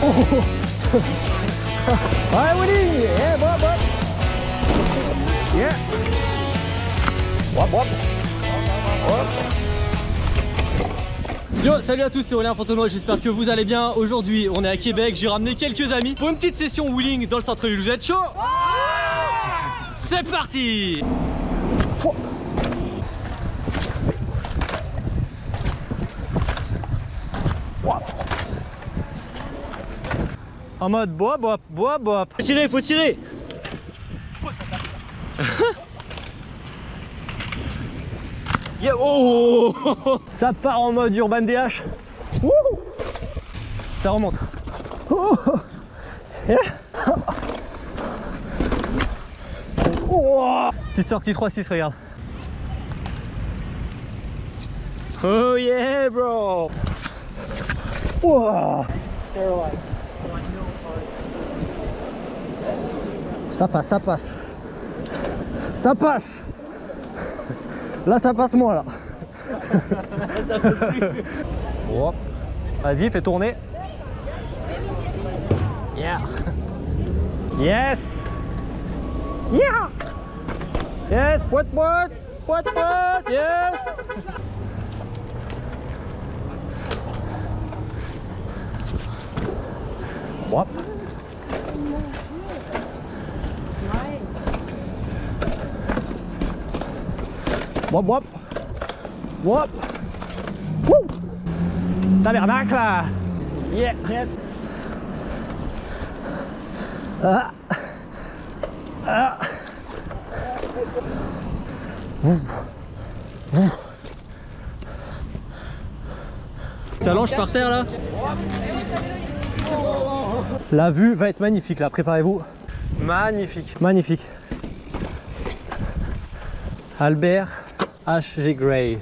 Ouais, Willy Yeah, Bob, Bob Yeah. Bob, Bob Yo, salut à tous, c'est Aurélien Fontenoy, j'espère que vous allez bien. Aujourd'hui, on est à Québec, j'ai ramené quelques amis pour une petite session wheeling dans le centre-ville. Vous êtes chaud C'est parti En mode bois, bois, bois, bois. Faut tirer, faut tirer Yeah, oh Ça part en mode Urban DH. Wouh Ça remonte. Oh Yeah. Oh Petite sortie 3-6, regarde. Oh yeah, bro Ça passe, ça passe. Ça passe Là ça passe moins là. Hop. Vas-y, fais tourner. Yeah. Yes. Yeah. Yes, poète poète. Poète poète. Yes. Wop wop Wop Wouh Tabernacle Yeah Yes Ah Ah Ouh. Ouh. T'allonges par terre là La vue va être magnifique là, préparez-vous. Magnifique, magnifique. Albert H.G. Gray.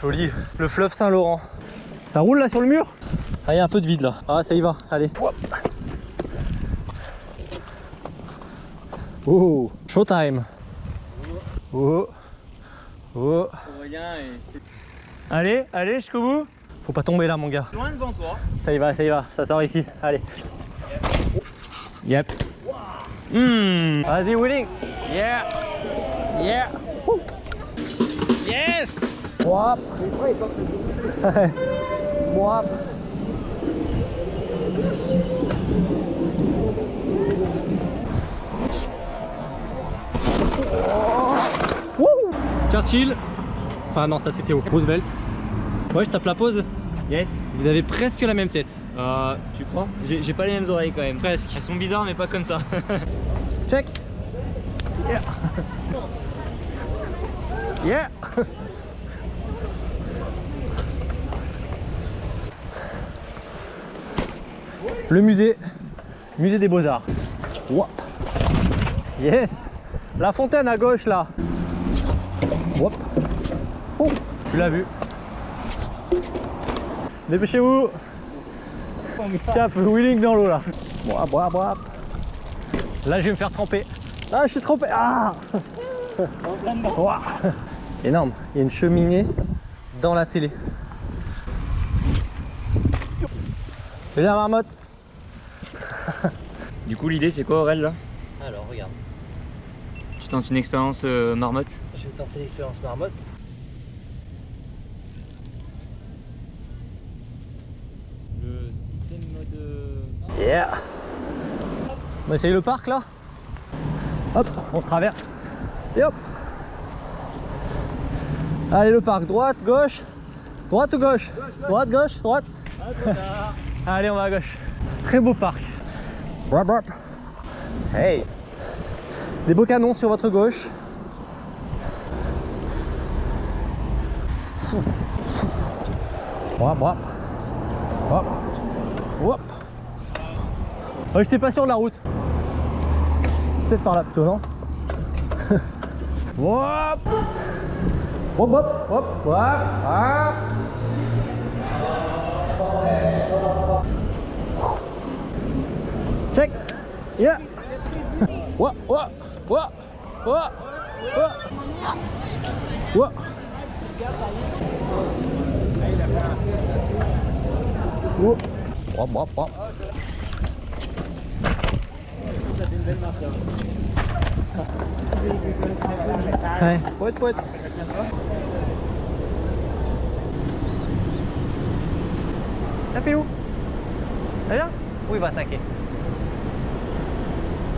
Joli. Le fleuve Saint-Laurent. Ça roule là sur le mur? Ah, il y a un peu de vide là. Ah, ça y va. Allez. Oh, showtime. Oh. Oh. Allez, allez jusqu'au bout. Faut pas tomber là, mon gars. Loin devant toi. Ça y va, ça y va. Ça sort ici. Allez. Yep. Hmm. Vas-y, Willing. Yeah. Yeah. Yes. Wop. Wop. Wouh. Churchill. Enfin non, ça c'était au Roosevelt. Ouais, je tape la pause. Yes. Vous avez presque la même tête. Euh, tu crois? J'ai j'ai pas les mêmes oreilles quand même. Presque. Elles sont bizarres mais pas comme ça. Check. Yeah. Yeah. Le musée, musée des beaux-arts. Yes. La fontaine à gauche là. Oh, tu l'as vu. Dépêchez-vous. Cap wheeling dans l'eau là. Bois, bois, bois. Là je vais me faire tremper. Ah je suis trempé. Ah. Énorme. Il y a une cheminée dans la télé. Fais la marmotte. du coup l'idée c'est quoi Aurel là? Alors regarde. Tu tentes une expérience euh, marmotte? Je vais tenter l'expérience marmotte. Le système mode... Yeah On va essayer le parc là Hop, on traverse. Et hop Allez le parc, droite, gauche Droite ou gauche? Droite, gauche, droite Allez on va à gauche. Très beau parc. Hey Des beaux canons sur votre gauche. Wrap, wrap. Hop. Hop. Ouais, j'étais pas sûr de la route. Peut-être par là plutôt, non? Hop Hop, hop, hop, hop, hop. Check Yeah Hop, hop, hop, hop, hop. Hop. Hop. Hop, hop, hop. Ouais, poète, poète. Tapez où Ça vient Où il va attaquer.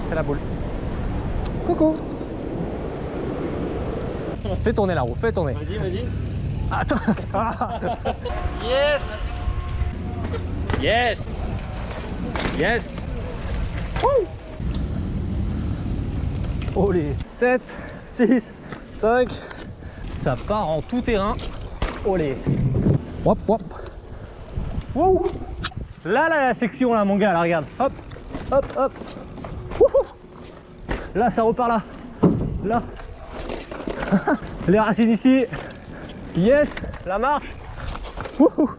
C'est la boule. Coucou. Fais tourner la roue, fais tourner. Vas-y, vas-y. Attends. Yes. Yes. Yes Oh les 7, 6, 5 Ça part en tout terrain. Oh les Hop hop Wouh Là là la section là mon gars là regarde. Hop hop hop. Wouhou. Là ça repart là. Là. Les racines ici. Yes La marche. Wouhou.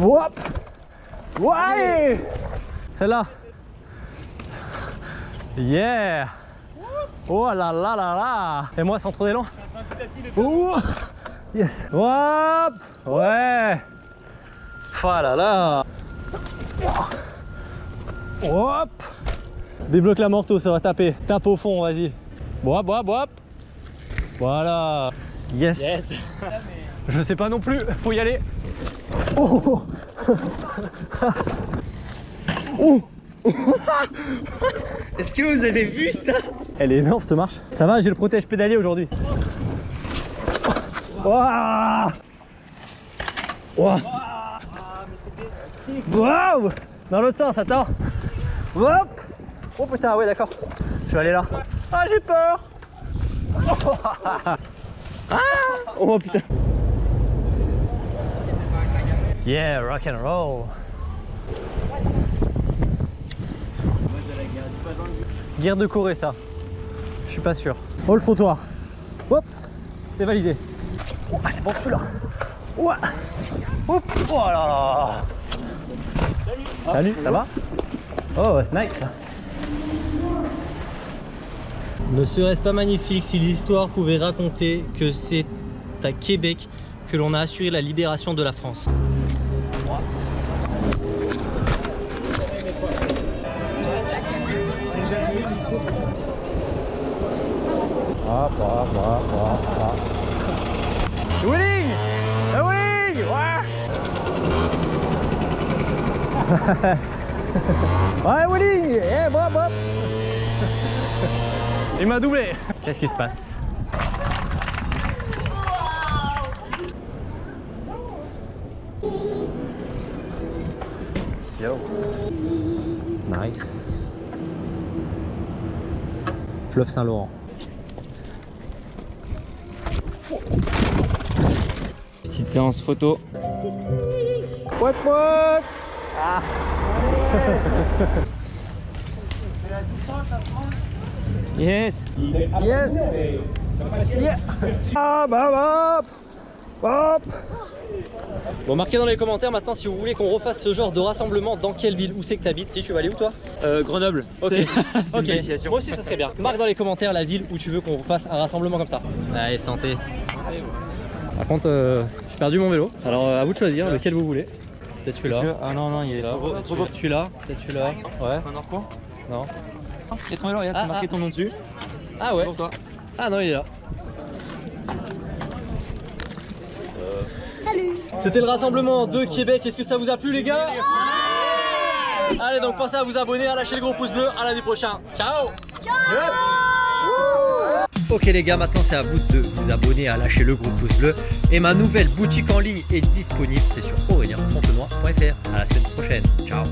Hop Ouais Celle-là Yeah. Oh là là là là. Et moi sans trop d'élan Ouh. Yes Hop. Ouais. Oh là là Hop. Débloque la morteau, ça va taper. Tape au fond, vas-y. Bois, bois, bois. Voilà. Yes. Yes. Je sais pas non plus, faut y aller. Oh. Oh Est-ce que vous avez vu ça? Elle est énorme cette marche. Ça va, j'ai le protège pédalier aujourd'hui. Waouh Waouh Waouh Dans l'autre sens, attends. Hop Oh putain, ouais d'accord. Je vais aller là. Ah j'ai peur Ah Oh putain Yeah, rock and roll Guerre de Corée ça. Je suis pas sûr. Oh le trottoir. Hop, c'est validé. Oh, ah, c'est bon celui-là. Ouais. Hop, voilà. Salut. ça va? Oh, c'est nice. Ne serait-ce pas magnifique si l'histoire pouvait raconter que c'est à Québec que l'on a assuré la libération de la France? Hop, hop, hop, hop, hop. Ouais! ouais, winning! Yeah, hop, hop! Il m'a doublé! Qu'est-ce qui se passe? Yo! Nice! Fleuve Saint-Laurent. Petite séance photo. What what Ah. Yes. Yes. Yeah Ah bah hop Hop Bon marquez dans les commentaires maintenant si vous voulez qu'on refasse ce genre de rassemblement dans quelle ville? Où c'est que t'habites? Si tu vas aller où toi? Euh, Grenoble. Ok, une moi aussi ça serait bien. Marque dans les commentaires la ville où tu veux qu'on fasse un rassemblement comme ça. Allez, santé. Par contre, euh, j'ai perdu mon vélo. Alors euh, à vous de choisir lequel vous voulez. Peut-être celui-là. Ah non, non, il est Là, Peut-être celui-là. Peut-être celui-là. Ouais. Un orco? Non. Et ton vélo, regarde, Ah, c'est marqué ah. ton nom dessus. Ah ouais. Pour toi. Ah non, il est là. C'était le rassemblement de Québec. Est-ce que ça vous a plu, les gars? Allez, donc pensez à vous abonner, à lâcher le gros pouce bleu. À lundi prochain. Ciao Ok les gars, maintenant c'est à vous de vous abonner, à lâcher le gros pouce bleu. Et ma nouvelle boutique en ligne est disponible, c'est sur aurélien.fontenoy.fr. À la semaine prochaine. Ciao